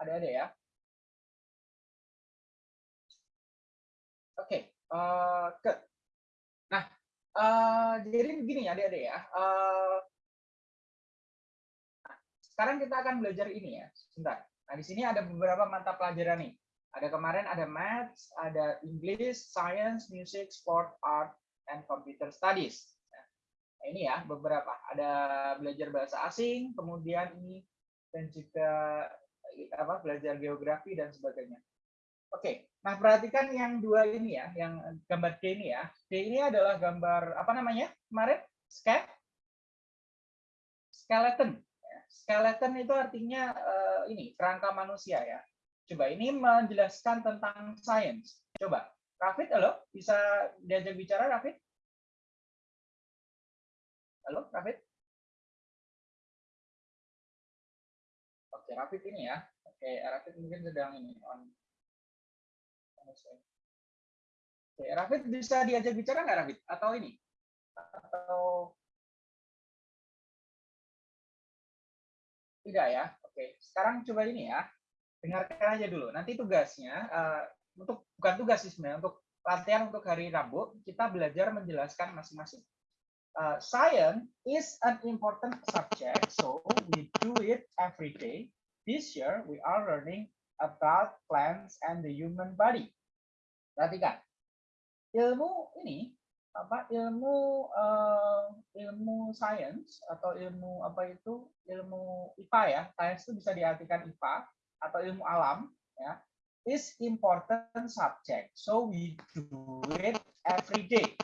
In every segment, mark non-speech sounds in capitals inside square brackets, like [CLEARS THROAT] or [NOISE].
Adik-adik ya. Oke, okay. uh, ke. Nah, uh, jadi begini ya adik-adik ya. Uh, sekarang kita akan belajar ini ya. Sebentar. Nah, di sini ada beberapa mata pelajaran nih. Ada kemarin ada Maths, ada English, Science, Music, Sport, Art, and Computer Studies. Nah, ini ya beberapa. Ada belajar bahasa asing, kemudian ini dan juga apa belajar geografi dan sebagainya. Oke, nah perhatikan yang dua ini ya, yang gambar D ini ya. D ini adalah gambar apa namanya kemarin? Skeleton. Skeleton itu artinya uh, ini kerangka manusia ya. Coba ini menjelaskan tentang sains. Coba, Rafid, halo, bisa diajak bicara Rafid? Halo, Rafid? Oke, Rafid ini ya. Oke, Rafid mungkin sedang ini on. Oke, Rafid bisa diajak bicara nggak Rafid? Atau ini? Atau tidak ya? Oke, sekarang coba ini ya. Dengarkan aja dulu. Nanti tugasnya uh, untuk bukan tugas sih sebenarnya untuk latihan untuk hari Rabu kita belajar menjelaskan masing-masing. Uh, science is an important subject, so we do it every day This year, we are learning about plants and the human body. Perhatikan, ilmu ini apa ilmu uh, ilmu sains atau ilmu apa itu ilmu IPA ya sains itu bisa diartikan IPA atau ilmu alam ya is important subject. So we do it every day.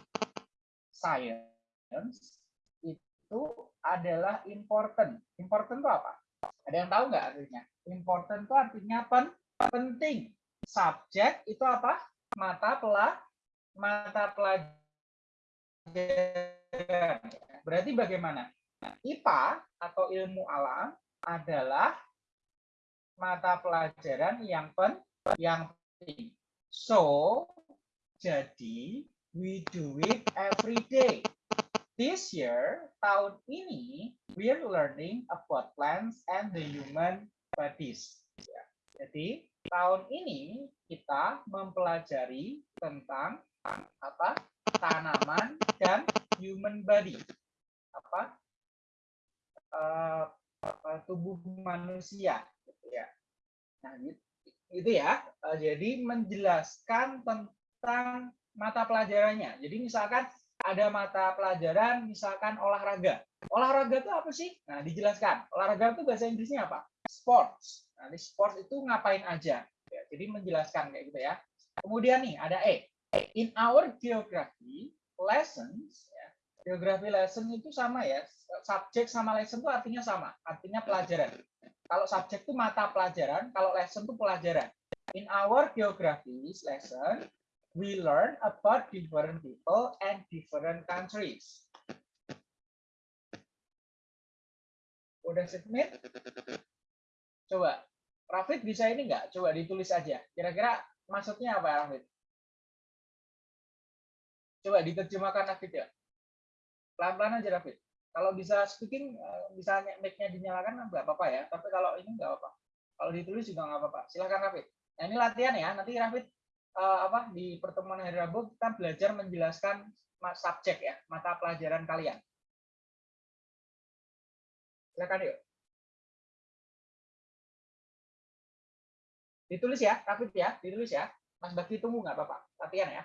Science itu adalah important. Important itu apa ada yang tahu nggak artinya? Important itu artinya pen, penting. Subjek itu apa? Mata pelah mata pelajaran. Berarti bagaimana? IPA atau ilmu alam adalah mata pelajaran yang pen yang penting. So, jadi we do it every day. This year, tahun ini, we are learning about plants and the human bodies. Ya. Jadi, tahun ini kita mempelajari tentang apa? Tanaman dan human body. Apa? Uh, tubuh manusia, gitu ya. Nah, itu ya. Uh, jadi menjelaskan tentang mata pelajarannya. Jadi misalkan ada mata pelajaran misalkan olahraga. Olahraga itu apa sih? Nah, dijelaskan. Olahraga itu bahasa Inggrisnya apa? Sports. Nah, di sports itu ngapain aja? Ya, jadi menjelaskan kayak gitu ya. Kemudian nih ada E. In our geography lessons, ya, geografi lesson itu sama ya. Subjek sama lesson itu artinya sama. Artinya pelajaran. Kalau subjek itu mata pelajaran, kalau lesson itu pelajaran. In our geography lesson, we learn about different people and different countries. Udah submit? Coba, Rafid bisa ini nggak? Coba ditulis aja. Kira-kira maksudnya apa, Rafid? Coba diterjemahkan Rafid ya. Pelan-pelan aja, Rafid. Kalau bisa speaking, eh, bisa mic-nya dinyalakan, nggak apa-apa ya. Tapi kalau ini nggak apa-apa. Kalau ditulis juga nggak apa-apa. Silahkan, Rafid. Nah, ini latihan ya. Nanti Rafid uh, apa di pertemuan hari Rabu kita belajar menjelaskan subjek ya, mata pelajaran kalian. Silakan yuk. Ditulis ya, Rafid ya, ditulis ya. Mas Bakti tunggu nggak apa-apa, latihan ya.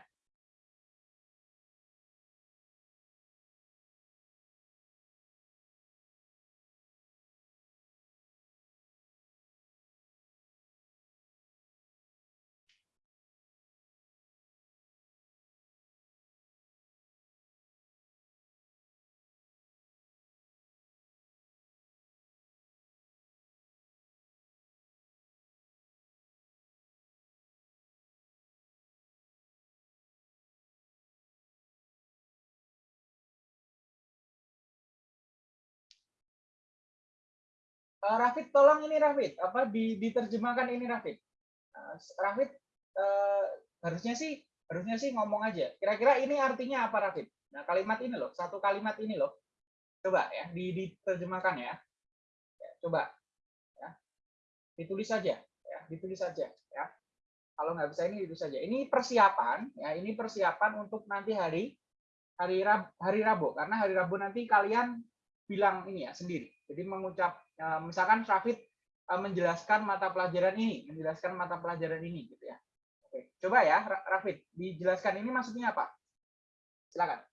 Uh, Rafid, tolong ini Rafid, apa diterjemahkan ini Rafid. Uh, Rafid uh, harusnya sih harusnya sih ngomong aja. Kira-kira ini artinya apa Rafid? Nah kalimat ini loh, satu kalimat ini loh. Coba ya, diterjemahkan ya. ya coba, ya. ditulis saja. ditulis saja ya. Kalau nggak bisa ini itu saja. Ini persiapan ya, ini persiapan untuk nanti hari hari Rabu, hari Rabu karena hari Rabu nanti kalian bilang ini ya sendiri. Jadi mengucap eh, misalkan Rafid eh, menjelaskan mata pelajaran ini, menjelaskan mata pelajaran ini gitu ya. Oke, coba ya Rafid dijelaskan ini maksudnya apa? Silakan.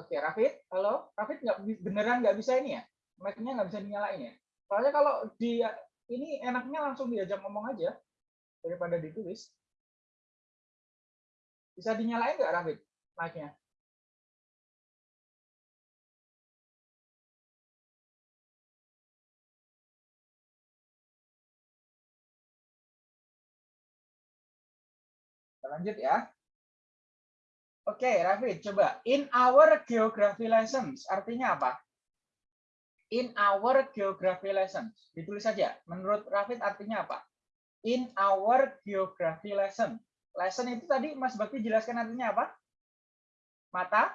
Oke, Rafid, halo, Rafid nggak beneran nggak bisa ini ya? Mic-nya nggak bisa dinyalain ya? Soalnya kalau dia ini enaknya langsung diajak ngomong aja daripada ditulis. Bisa dinyalain nggak, Rafid, mic-nya? Lanjut ya. Oke, okay, Rafid, coba. In our geography lessons, artinya apa? In our geography lessons. Ditulis saja. Menurut Rafid artinya apa? In our geography lesson. Lesson itu tadi Mas Bakti jelaskan artinya apa? Mata?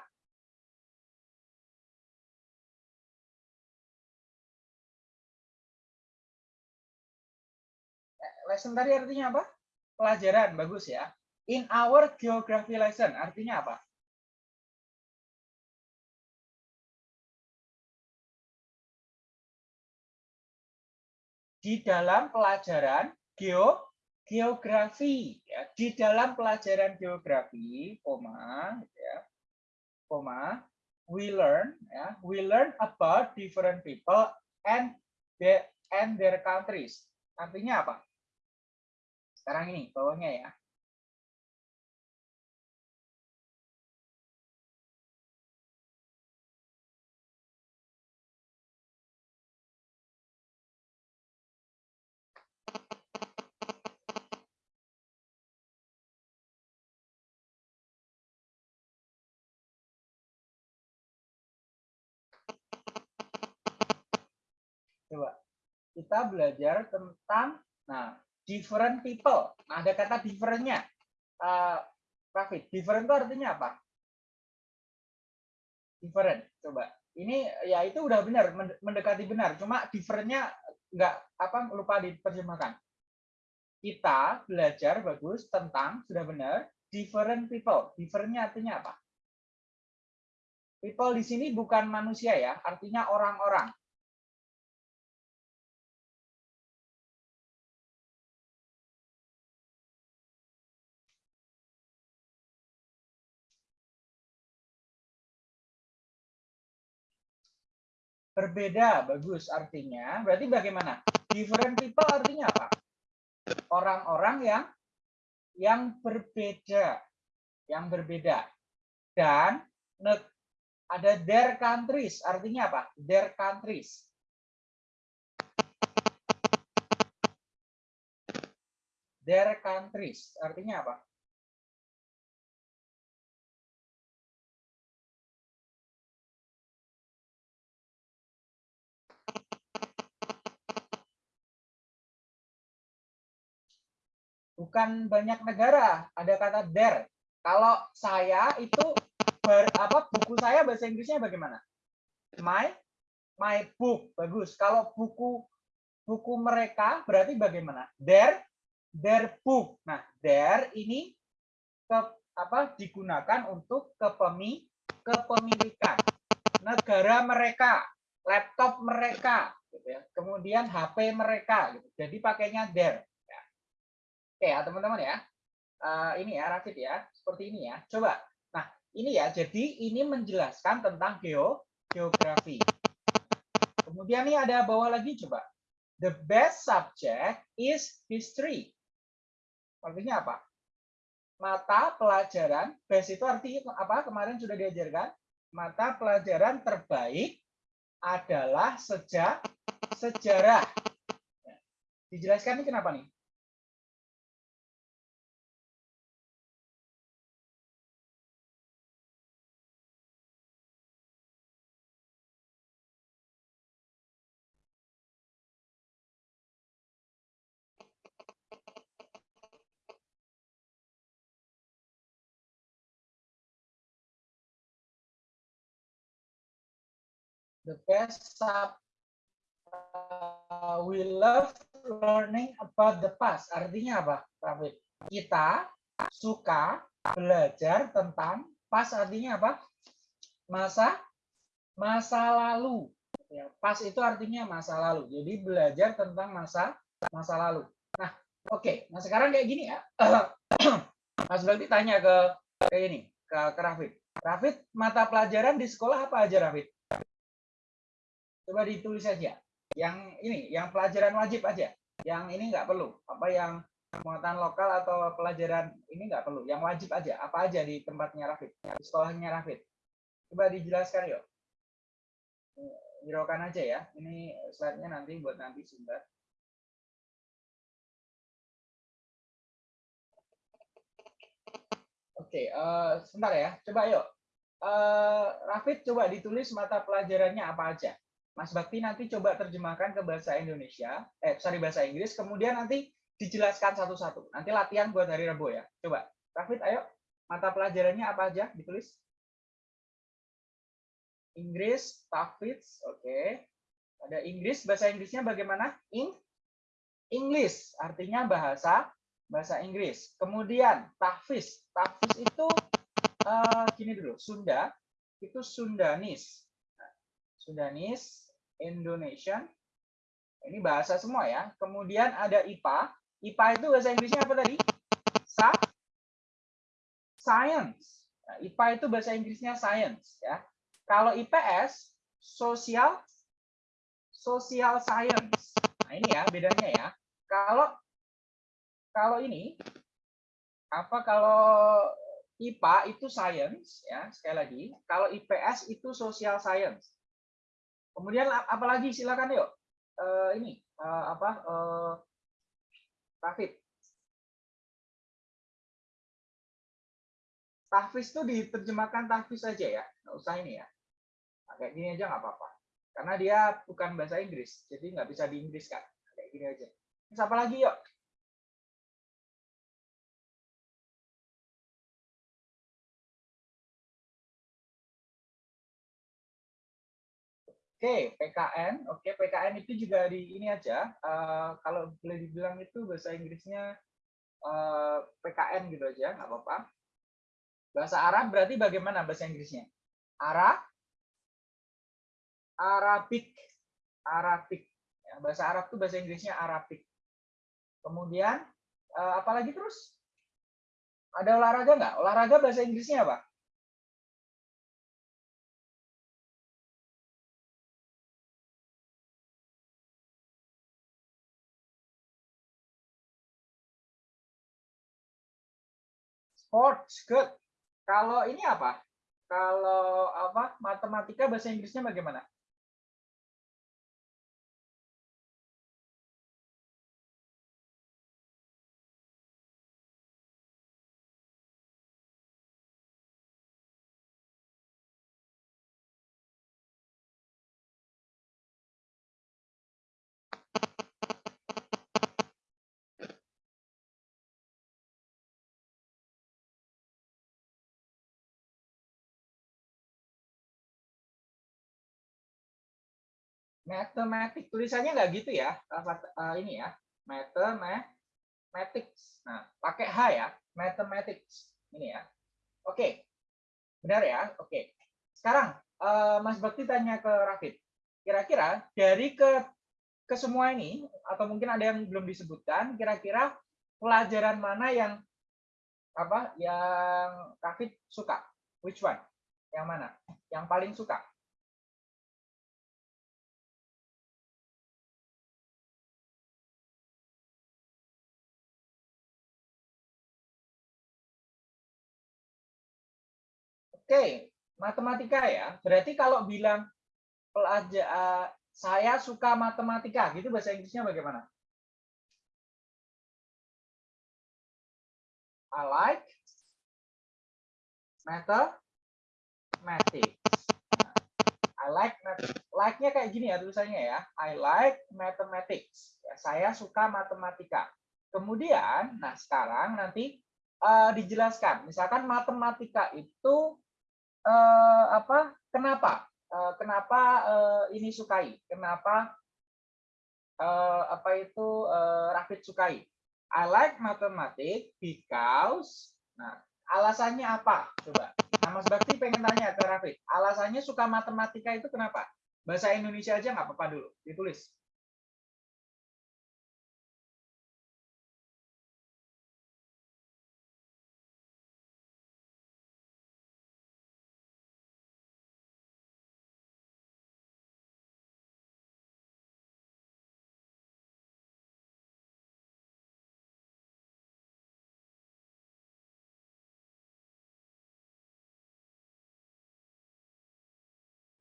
Eh, lesson tadi artinya apa? Pelajaran, bagus ya. In our geography lesson, artinya apa? Di dalam pelajaran geo geografi, ya. di dalam pelajaran geografi, koma, ya, koma, we learn, ya, we learn about different people and the and their countries. Artinya apa? Sekarang ini bawahnya ya. Coba kita belajar tentang nah different people. Nah, ada kata differentnya. Uh, Rafid, different itu artinya apa? Different. Coba. Ini ya itu udah benar mendekati benar. Cuma differentnya nggak apa lupa diterjemahkan. Kita belajar bagus tentang sudah benar different people. Differentnya artinya apa? People di sini bukan manusia ya, artinya orang-orang. Berbeda, bagus artinya. Berarti bagaimana? Different people artinya apa? Orang-orang yang yang berbeda, yang berbeda. Dan ada their countries, artinya apa? Their countries. Their countries, artinya apa? Bukan banyak negara, ada kata there. Kalau saya itu ber, apa buku saya bahasa Inggrisnya bagaimana? My my book. Bagus. Kalau buku buku mereka berarti bagaimana? Their their book. Nah, their ini ke apa digunakan untuk kepemi kepemilikan negara mereka, laptop mereka, gitu ya. Kemudian HP mereka, gitu. Jadi pakainya there. Oke ya teman-teman ya. Uh, ini ya Rafid ya, seperti ini ya. Coba. Nah, ini ya. Jadi ini menjelaskan tentang geo geografi. Kemudian ini ada bawah lagi coba. The best subject is history. Artinya apa? Mata pelajaran, best itu artinya apa? Kemarin sudah diajarkan. Mata pelajaran terbaik adalah sejak sejarah. Dijelaskan ini kenapa nih? The best sub uh, we love learning about the past. Artinya apa, Rafid? Kita suka belajar tentang past artinya apa? Masa masa lalu. Ya, pas itu artinya masa lalu. Jadi belajar tentang masa masa lalu. Nah, oke. Okay. Nah sekarang kayak gini ya. [CLEARS THROAT] Mas Bakti tanya ke kayak ini ke, ke Rafid. Rafid, mata pelajaran di sekolah apa aja Rafid? Coba ditulis saja. Yang ini, yang pelajaran wajib aja. Yang ini nggak perlu. Apa yang pengetahuan lokal atau pelajaran ini nggak perlu. Yang wajib aja. Apa aja di tempatnya Rafid, di sekolahnya Rafid. Coba dijelaskan yuk. Hiraukan aja ya. Ini slide-nya nanti buat nanti sumber. Oke, uh, sebentar ya. Coba yuk. Uh, Rafid coba ditulis mata pelajarannya apa aja. Mas Bakti nanti coba terjemahkan ke bahasa Indonesia, eh sorry bahasa Inggris, kemudian nanti dijelaskan satu-satu. Nanti latihan buat hari Rabu ya. Coba, Rafid, ayo mata pelajarannya apa aja ditulis? Inggris, Tafidz, oke. Okay. Ada Inggris, bahasa Inggrisnya bagaimana? In English, artinya bahasa bahasa Inggris. Kemudian tahfiz, tahfiz itu uh, gini dulu, Sunda itu Sundanis. Sundanis Indonesian. Ini bahasa semua ya. Kemudian ada IPA. IPA itu bahasa Inggrisnya apa tadi? Sa science. Nah, IPA itu bahasa Inggrisnya science ya. Kalau IPS sosial social science. Nah, ini ya bedanya ya. Kalau kalau ini apa kalau IPA itu science ya, sekali lagi. Kalau IPS itu social science. Kemudian apalagi silakan yuk. Uh, ini uh, apa uh, Tafid. Tahfiz itu diterjemahkan tahfiz saja ya, nggak usah ini ya. Nah, kayak gini aja nggak apa-apa. Karena dia bukan bahasa Inggris, jadi nggak bisa di Inggris kan. Kayak gini aja. Terus apa lagi yuk? Oke, PKN. Oke, PKN itu juga di ini aja. Uh, kalau boleh dibilang itu bahasa Inggrisnya uh, eh, PKN gitu aja, nggak apa-apa. Bahasa Arab berarti bagaimana bahasa Inggrisnya? Arab, Arabik, Arabik. Ya, bahasa Arab itu bahasa Inggrisnya Arabik. Kemudian uh, apa lagi terus? Ada olahraga nggak? Olahraga bahasa Inggrisnya apa? Sports, good. Kalau ini apa? Kalau apa? Matematika bahasa Inggrisnya bagaimana? Mathematics. Tulisannya nggak gitu ya uh, ini ya. Mathematics. Nah pakai H ya. Mathematics. Ini ya. Oke. Benar ya? Oke. Sekarang uh, Mas Bakti tanya ke Rafid. Kira-kira dari ke ke semua ini atau mungkin ada yang belum disebutkan kira-kira pelajaran mana yang apa yang Rafid suka? Which one? Yang mana? Yang paling suka Oke, matematika ya. Berarti kalau bilang pelajar uh, saya suka matematika, gitu bahasa Inggrisnya bagaimana? I like mathematics. I like like-nya kayak gini ya tulisannya ya. I like mathematics. Ya, saya suka matematika. Kemudian, nah sekarang nanti uh, dijelaskan. Misalkan matematika itu uh, apa kenapa uh, kenapa uh, ini sukai? Kenapa uh, apa itu uh, Rafid sukai? I like mathematics because nah alasannya apa? Coba. Nah, Mas Bakti pengen tanya ke Rafid. Alasannya suka matematika itu kenapa? Bahasa Indonesia aja nggak apa-apa dulu, ditulis.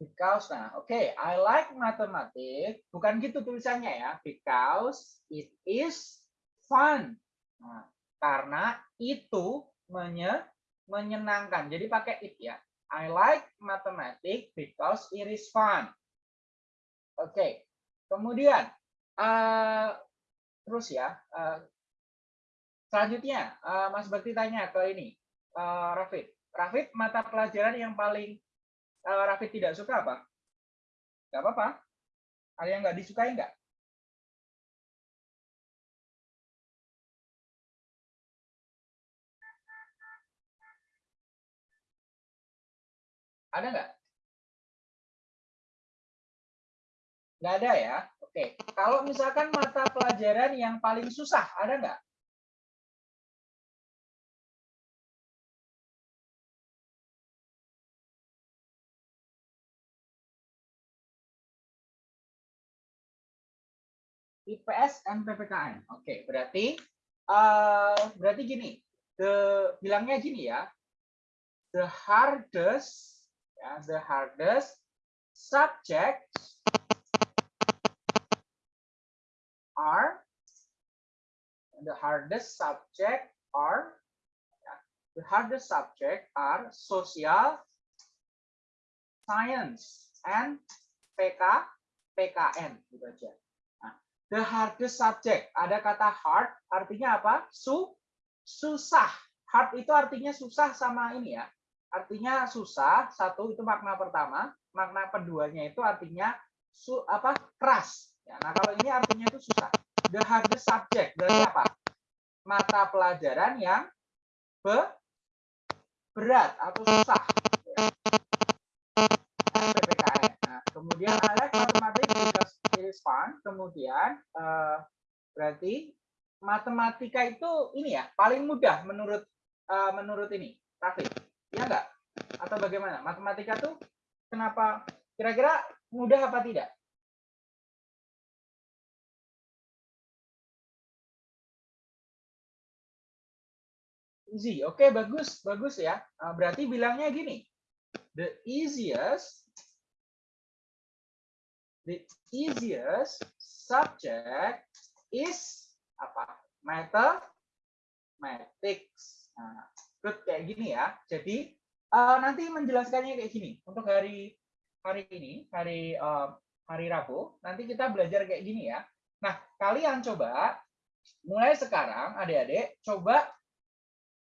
Because, nah oke, okay, I like mathematics. Bukan gitu tulisannya ya. Because it is fun. Nah, karena itu menye, menyenangkan. Jadi pakai it ya. I like mathematics because it is fun. Oke, okay. kemudian uh, terus ya. Uh, selanjutnya, uh, Mas Bakti tanya ke ini, uh, Rafid. Rafid, mata pelajaran yang paling kalau Rafid tidak suka apa? Gak apa-apa. Ada yang nggak disukai nggak? Ada nggak? Nggak ada ya? Oke. Kalau misalkan mata pelajaran yang paling susah, ada nggak? IPS dan PPKN. Oke, berarti uh, berarti gini, the bilangnya gini ya. The hardest ya, the hardest subject are the hardest subject are ya, the hardest subject are social science and PK PKN gitu aja. The hardest subject. Ada kata hard, artinya apa? Su, susah. Hard itu artinya susah sama ini ya. Artinya susah, satu itu makna pertama. Makna keduanya itu artinya su, apa? keras. Ya, nah kalau ini artinya itu susah. The hardest subject. Berarti apa? Mata pelajaran yang be, berat atau susah. Ya. Nah, kemudian ada matematik fun. Kemudian uh, berarti matematika itu ini ya paling mudah menurut uh, menurut ini Raffi. Ya enggak? Atau bagaimana? Matematika tuh kenapa kira-kira mudah apa tidak? Easy. Oke, okay, bagus, bagus ya. Uh, berarti bilangnya gini. The easiest the easiest subject is apa? Mathematics. Nah, kayak gini ya. Jadi uh, nanti menjelaskannya kayak gini. Untuk hari hari ini, hari uh, hari Rabu, nanti kita belajar kayak gini ya. Nah, kalian coba mulai sekarang adik-adik coba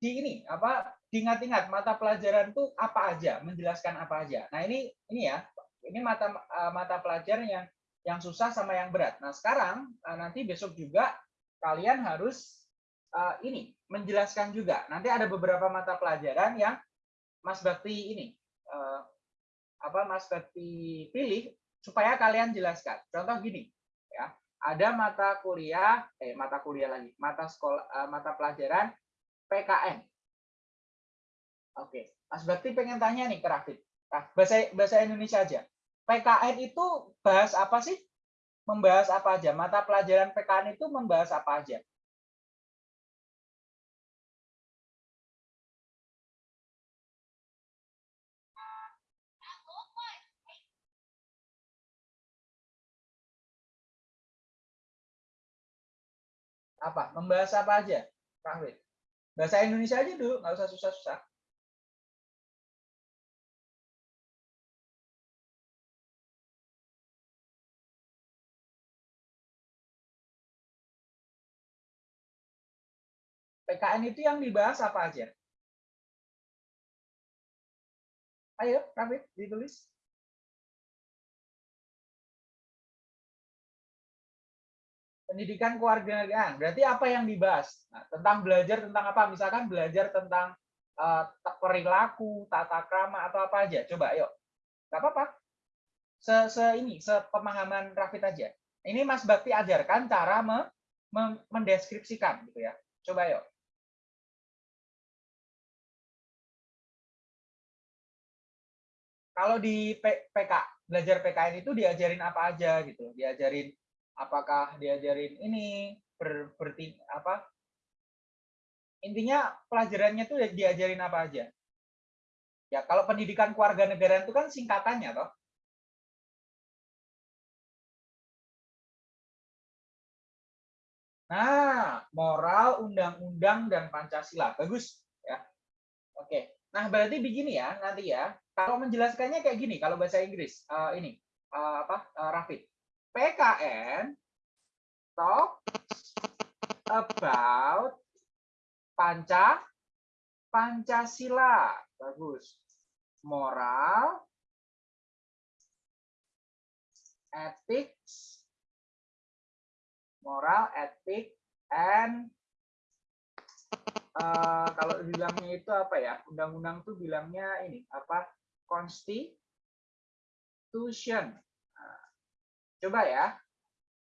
di ini apa diingat-ingat mata pelajaran tuh apa aja, menjelaskan apa aja. Nah, ini ini ya, ini mata uh, mata pelajaran yang yang susah sama yang berat. Nah, sekarang uh, nanti besok juga kalian harus uh, ini menjelaskan juga. Nanti ada beberapa mata pelajaran yang Mas Bakti ini apa Mas Bakti pilih supaya kalian jelaskan. Contoh gini, ya. Ada mata kuliah eh mata kuliah lagi, mata sekolah mata pelajaran PKN. Oke, Mas Bakti pengen tanya nih ke Rafid. Bahasa bahasa Indonesia aja. PKN itu bahas apa sih? Membahas apa aja? Mata pelajaran PKN itu membahas apa aja? Apa? Membahas apa aja? Bahasa Indonesia aja dulu, nggak usah susah-susah. PKN itu yang dibahas apa aja? Ayo, Rafid, ditulis. pendidikan kewarganegaraan. Berarti apa yang dibahas? Nah, tentang belajar tentang apa? Misalkan belajar tentang uh, perilaku, tata krama atau apa aja. Coba yuk. Gak apa-apa. Se, se ini, sepemahaman Rafid aja. Ya. Ini Mas Bakti ajarkan cara me, me, mendeskripsikan gitu ya. Coba yuk. Kalau di PK, belajar PKN itu diajarin apa aja gitu. Diajarin apakah diajarin ini ber, apa? Intinya pelajarannya tuh diajarin apa aja. Ya kalau pendidikan keluarga negara itu kan singkatannya toh. Nah moral undang-undang dan pancasila. Bagus ya. Oke. Nah berarti begini ya nanti ya kalau menjelaskannya kayak gini kalau bahasa Inggris uh, ini uh, apa uh, Rafid PKN talks about Panca Pancasila. Bagus. Moral, ethics, moral, etik, and uh, kalau bilangnya itu apa ya? Undang-undang tuh bilangnya ini apa? Constitution. Nah, coba ya.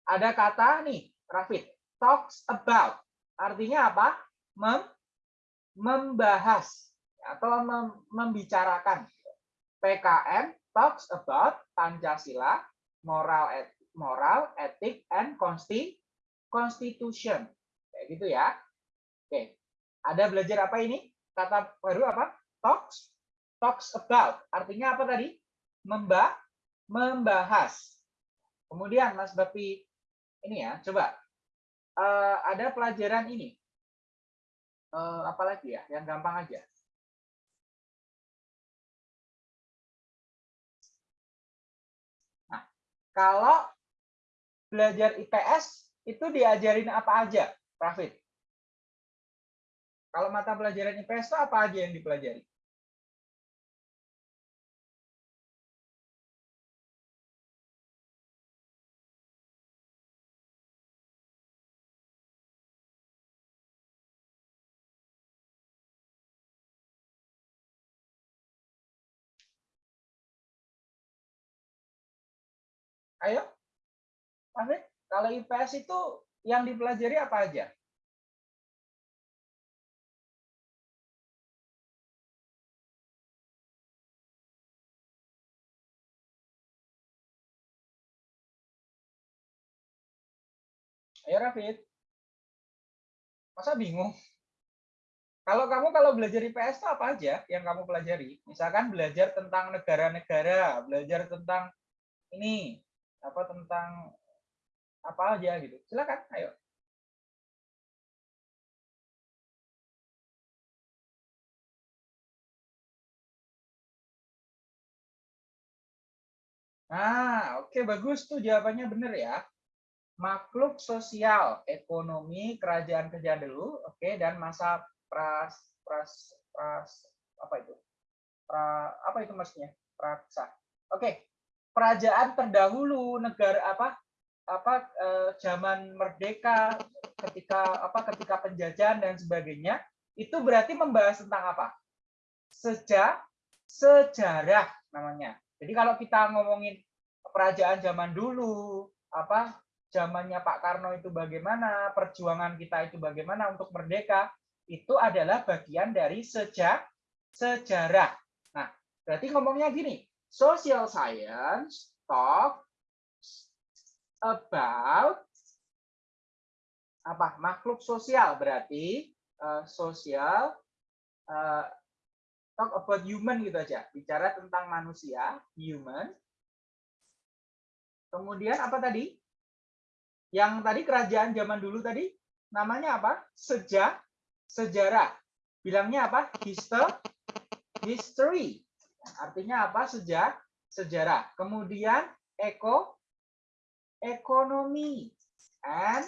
Ada kata nih, Rafid, talks about. Artinya apa? Mem membahas atau mem membicarakan. PKN talks about Pancasila, moral, et moral, etik, and constitution. Kayak gitu ya. Oke. Ada belajar apa ini? Kata baru apa? Talks. Talks about. Artinya apa tadi? Memba membahas. Kemudian Mas Bapi ini ya, coba. Uh, ada pelajaran ini uh, apa lagi ya yang gampang aja nah kalau belajar IPS itu diajarin apa aja Rafid kalau mata pelajaran IPS itu apa aja yang dipelajari Afif, kalau IPS itu yang dipelajari apa aja? Ayo Rafid. Masa bingung? Kalau kamu kalau belajar IPS itu apa aja yang kamu pelajari? Misalkan belajar tentang negara-negara, belajar tentang ini, apa tentang apa aja gitu. Silakan, ayo. Nah, oke okay, bagus tuh jawabannya benar ya. Makhluk sosial, ekonomi, kerajaan kerjaan dulu, oke, okay, dan masa pras pras pras apa itu? Pra, apa itu maksudnya? Praksa. Oke. Okay kerajaan terdahulu negara apa apa eh, zaman merdeka ketika apa ketika penjajahan dan sebagainya itu berarti membahas tentang apa? Sejak sejarah namanya. Jadi kalau kita ngomongin kerajaan zaman dulu apa zamannya Pak Karno itu bagaimana perjuangan kita itu bagaimana untuk merdeka itu adalah bagian dari sejak sejarah. Nah berarti ngomongnya gini social science talk about apa? Makhluk sosial berarti uh, sosial uh, talk about human gitu aja. Bicara tentang manusia human. Kemudian apa tadi? Yang tadi kerajaan zaman dulu tadi namanya apa? Sejak sejarah. Bilangnya apa? History history. Artinya apa? Sejak sejarah. Kemudian eko ekonomi. And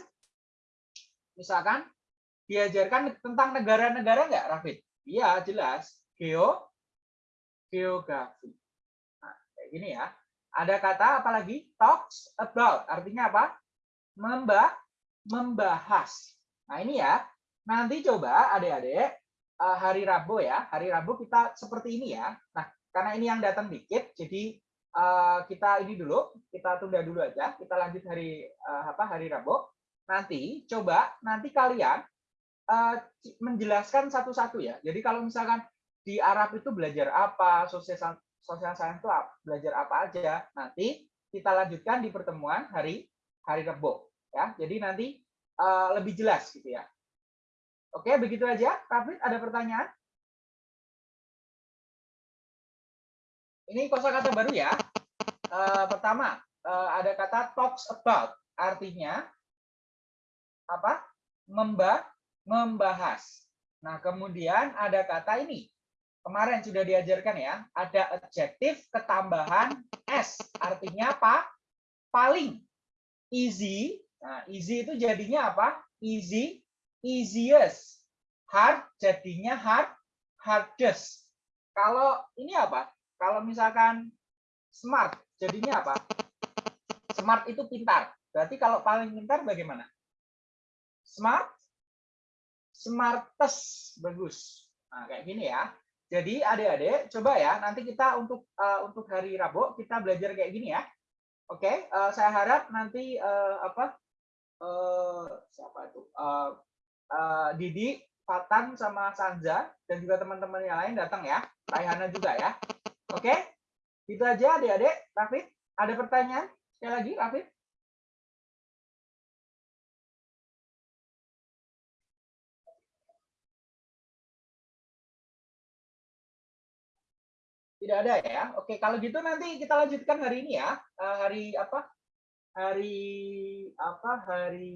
misalkan diajarkan tentang negara-negara nggak, Rafid? Iya, jelas. Geo geografi. Nah, kayak gini ya. Ada kata apa lagi? Talks about. Artinya apa? Membah membahas. Nah, ini ya. Nanti coba adik-adik eh, hari Rabu ya. Hari Rabu kita seperti ini ya. Nah, karena ini yang datang dikit, jadi eh, kita ini dulu, kita tunda dulu aja. Kita lanjut hari eh, apa? Hari Rabu. Nanti coba nanti kalian menjelaskan satu-satu ya. Jadi kalau misalkan di Arab itu belajar apa, sosial sosial science itu belajar apa aja. Nanti kita lanjutkan di pertemuan hari hari Rabu ya. Jadi nanti uh, lebih jelas gitu ya. Oke, begitu aja. Rafid, ada pertanyaan? Ini kosakata baru ya. Uh, pertama, uh, ada kata talks about, artinya apa? Memba membahas. Nah, kemudian ada kata ini. Kemarin sudah diajarkan ya, ada adjektif ketambahan s, artinya apa? Paling easy. Nah, easy itu jadinya apa? Easy, easiest. Hard jadinya hard, hardest. Kalau ini apa? Kalau misalkan smart, jadinya apa? Smart itu pintar. Berarti kalau paling pintar bagaimana? Smart, smartest, bagus. Nah, kayak gini ya. Jadi adik-adik, coba ya, nanti kita untuk uh, untuk hari Rabu kita belajar kayak gini ya. Oke, okay, uh, eh, saya harap nanti uh, apa uh, siapa itu uh, uh, Didi, Fatan sama Sanza dan juga teman-teman yang lain datang ya, Raihana juga ya. Oke, okay? itu aja adik-adik. Rafid, ada pertanyaan sekali lagi, Rafid? Tidak ada ya. Oke, kalau gitu nanti kita lanjutkan hari ini ya. Eh, hari apa? Hari apa? Hari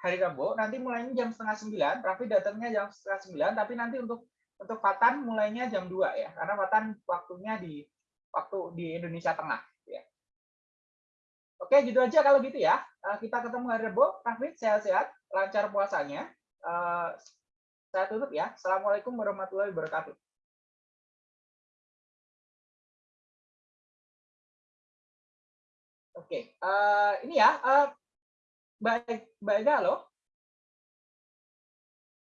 hari Rabu. Nanti mulainya jam setengah sembilan. Raffi datangnya jam setengah sembilan. Tapi nanti untuk untuk Fatan mulainya jam 2 ya. Karena Fatan waktunya di waktu di Indonesia Tengah. Ya. Oke, gitu aja kalau gitu ya. Eh, kita ketemu hari Rabu. Raffi sehat-sehat, lancar puasanya. Eh, saya tutup ya. Assalamualaikum warahmatullahi wabarakatuh. Oke, uh, ini ya, uh, baik, baik loh.